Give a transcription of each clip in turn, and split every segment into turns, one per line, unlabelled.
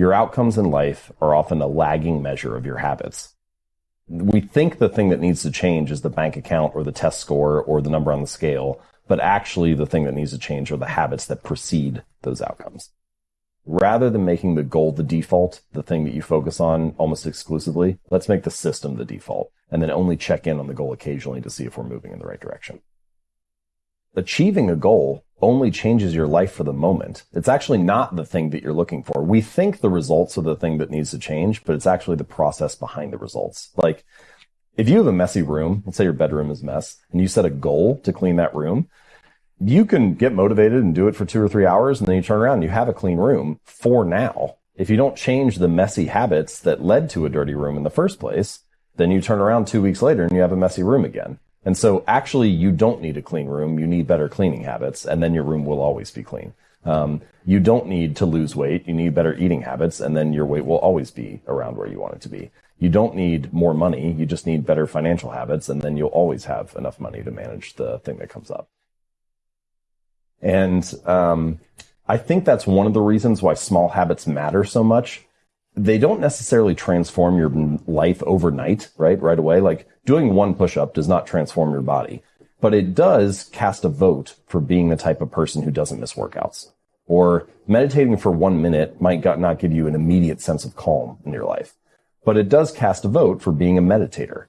Your outcomes in life are often a lagging measure of your habits. We think the thing that needs to change is the bank account or the test score or the number on the scale, but actually the thing that needs to change are the habits that precede those outcomes. Rather than making the goal the default, the thing that you focus on almost exclusively, let's make the system the default and then only check in on the goal occasionally to see if we're moving in the right direction. Achieving a goal only changes your life for the moment. It's actually not the thing that you're looking for. We think the results are the thing that needs to change, but it's actually the process behind the results. Like if you have a messy room, let's say your bedroom is mess, and you set a goal to clean that room, you can get motivated and do it for two or three hours, and then you turn around and you have a clean room for now. If you don't change the messy habits that led to a dirty room in the first place, then you turn around two weeks later and you have a messy room again. And so actually you don't need a clean room. You need better cleaning habits and then your room will always be clean. Um, you don't need to lose weight. You need better eating habits and then your weight will always be around where you want it to be. You don't need more money. You just need better financial habits and then you'll always have enough money to manage the thing that comes up. And, um, I think that's one of the reasons why small habits matter so much they don't necessarily transform your life overnight, right? Right away. Like doing one push up does not transform your body, but it does cast a vote for being the type of person who doesn't miss workouts. Or meditating for one minute might not give you an immediate sense of calm in your life, but it does cast a vote for being a meditator.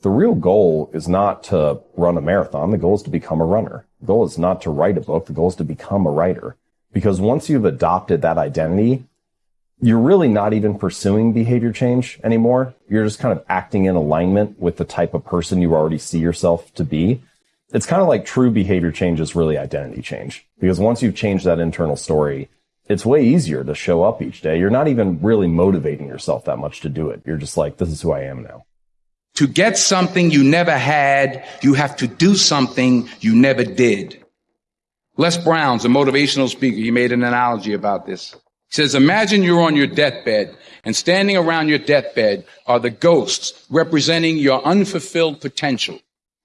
The real goal is not to run a marathon. The goal is to become a runner. The goal is not to write a book. The goal is to become a writer. Because once you've adopted that identity, you're really not even pursuing behavior change anymore. You're just kind of acting in alignment with the type of person you already see yourself to be. It's kind of like true behavior change is really identity change because once you've changed that internal story, it's way easier to show up each day. You're not even really motivating yourself that much to do it. You're just like, this is who I am now.
To get something you never had, you have to do something you never did. Les Brown's a motivational speaker. He made an analogy about this says, imagine you're on your deathbed and standing around your deathbed are the ghosts representing your unfulfilled potential.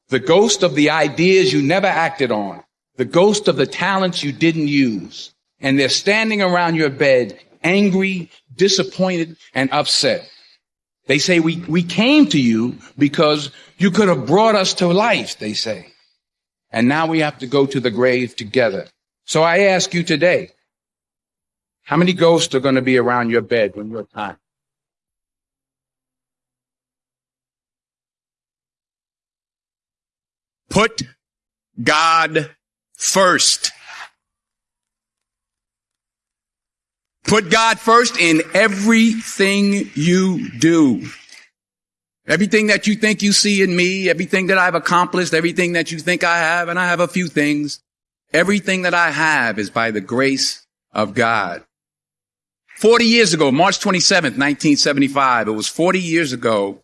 The ghost of the ideas you never acted on. The ghost of the talents you didn't use. And they're standing around your bed, angry, disappointed, and upset. They say, we, we came to you because you could have brought us to life, they say. And now we have to go to the grave together. So I ask you today, how many ghosts are going to be around your bed when you're time?
Put God first. Put God first in everything you do. Everything that you think you see in me, everything that I've accomplished, everything that you think I have, and I have a few things, everything that I have is by the grace of God. 40 years ago, March 27th, 1975, it was 40 years ago,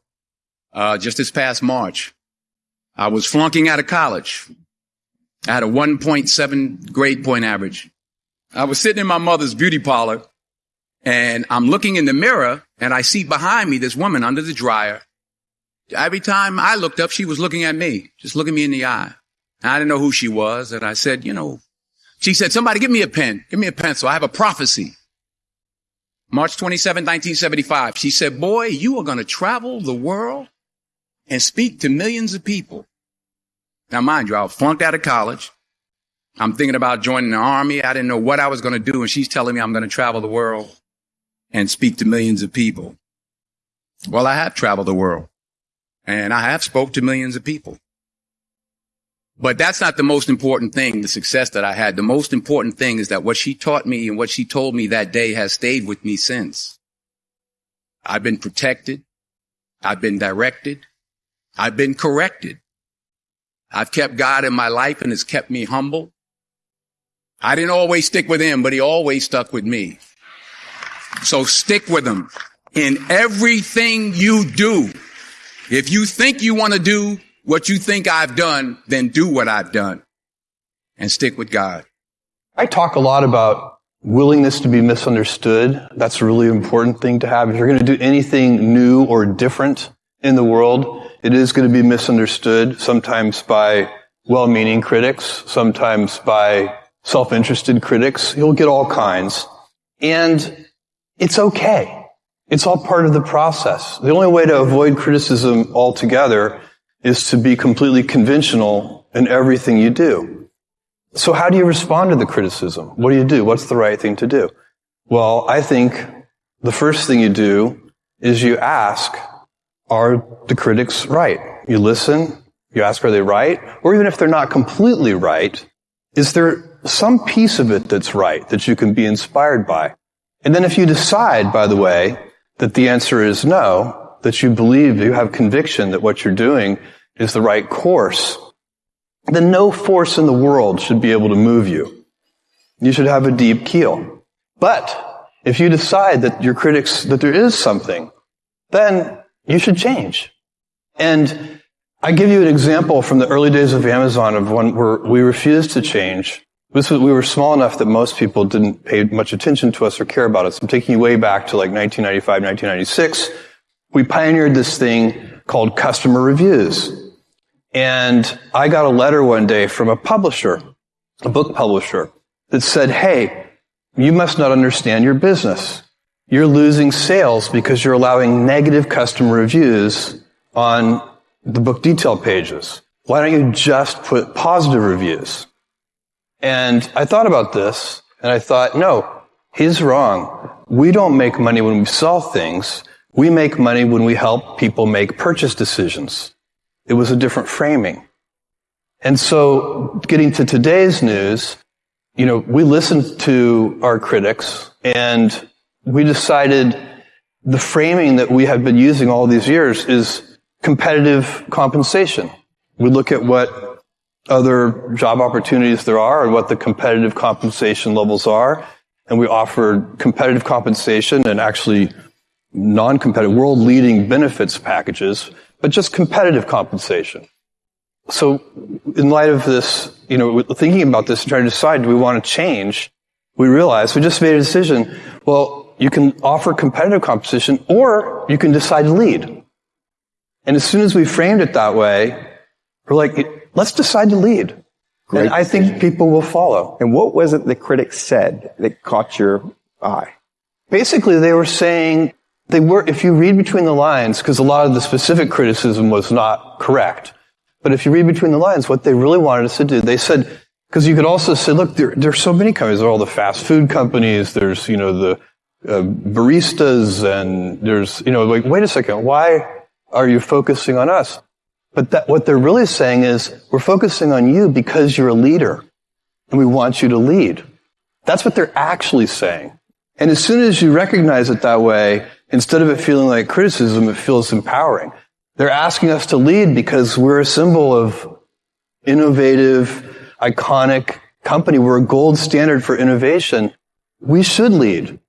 uh, just this past March. I was flunking out of college. I had a 1.7 grade point average. I was sitting in my mother's beauty parlor and I'm looking in the mirror and I see behind me this woman under the dryer. Every time I looked up, she was looking at me, just looking me in the eye. I didn't know who she was. And I said, you know, she said, somebody give me a pen, give me a pencil. I have a prophecy. March 27, 1975. She said, boy, you are going to travel the world and speak to millions of people. Now, mind you, I was flunked out of college. I'm thinking about joining the army. I didn't know what I was going to do. And she's telling me I'm going to travel the world and speak to millions of people. Well, I have traveled the world and I have spoke to millions of people. But that's not the most important thing, the success that I had. The most important thing is that what she taught me and what she told me that day has stayed with me since. I've been protected. I've been directed. I've been corrected. I've kept God in my life and has kept me humble. I didn't always stick with him, but he always stuck with me. So stick with him in everything you do. If you think you want to do what you think I've done, then do what I've done and stick with God.
I talk a lot about willingness to be misunderstood. That's a really important thing to have. If you're going to do anything new or different in the world, it is going to be misunderstood, sometimes by well-meaning critics, sometimes by self-interested critics. You'll get all kinds. And it's okay. It's all part of the process. The only way to avoid criticism altogether is to be completely conventional in everything you do. So how do you respond to the criticism? What do you do? What's the right thing to do? Well, I think the first thing you do is you ask, are the critics right? You listen, you ask, are they right? Or even if they're not completely right, is there some piece of it that's right that you can be inspired by? And then if you decide, by the way, that the answer is no, that you believe, you have conviction that what you're doing is the right course, then no force in the world should be able to move you. You should have a deep keel. But if you decide that your critics, that there is something, then you should change. And I give you an example from the early days of Amazon of one where we refused to change. This was, we were small enough that most people didn't pay much attention to us or care about us. I'm taking you way back to like 1995, 1996. We pioneered this thing called customer reviews. And I got a letter one day from a publisher, a book publisher, that said, Hey, you must not understand your business. You're losing sales because you're allowing negative customer reviews on the book detail pages. Why don't you just put positive reviews? And I thought about this and I thought, no, he's wrong. We don't make money when we sell things. We make money when we help people make purchase decisions. It was a different framing. And so getting to today's news, you know, we listened to our critics and we decided the framing that we have been using all these years is competitive compensation. We look at what other job opportunities there are and what the competitive compensation levels are. And we offer competitive compensation and actually non-competitive, world leading benefits packages, but just competitive compensation. So in light of this, you know, thinking about this and trying to decide, do we want to change? We realized we just made a decision. Well, you can offer competitive competition or you can decide to lead. And as soon as we framed it that way, we're like, let's decide to lead. Great and I think people will follow.
And what was it the critics said that caught your eye?
Basically, they were saying they were, if you read between the lines, because a lot of the specific criticism was not correct. But if you read between the lines, what they really wanted us to do, they said, because you could also say, look, there, so many companies. There are all the fast food companies. There's, you know, the uh, baristas and there's, you know, like, wait a second, why are you focusing on us? But that, what they're really saying is, we're focusing on you because you're a leader and we want you to lead. That's what they're actually saying. And as soon as you recognize it that way, instead of it feeling like criticism, it feels empowering. They're asking us to lead because we're a symbol of innovative, iconic company. We're a gold standard for innovation. We should lead.